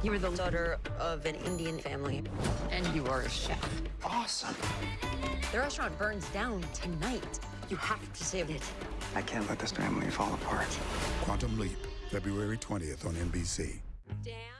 You are the daughter of an Indian family, and you are a chef. Awesome. The restaurant burns down tonight. You have to save it. I can't let this family fall apart. Quantum Leap, February 20th on NBC. Damn.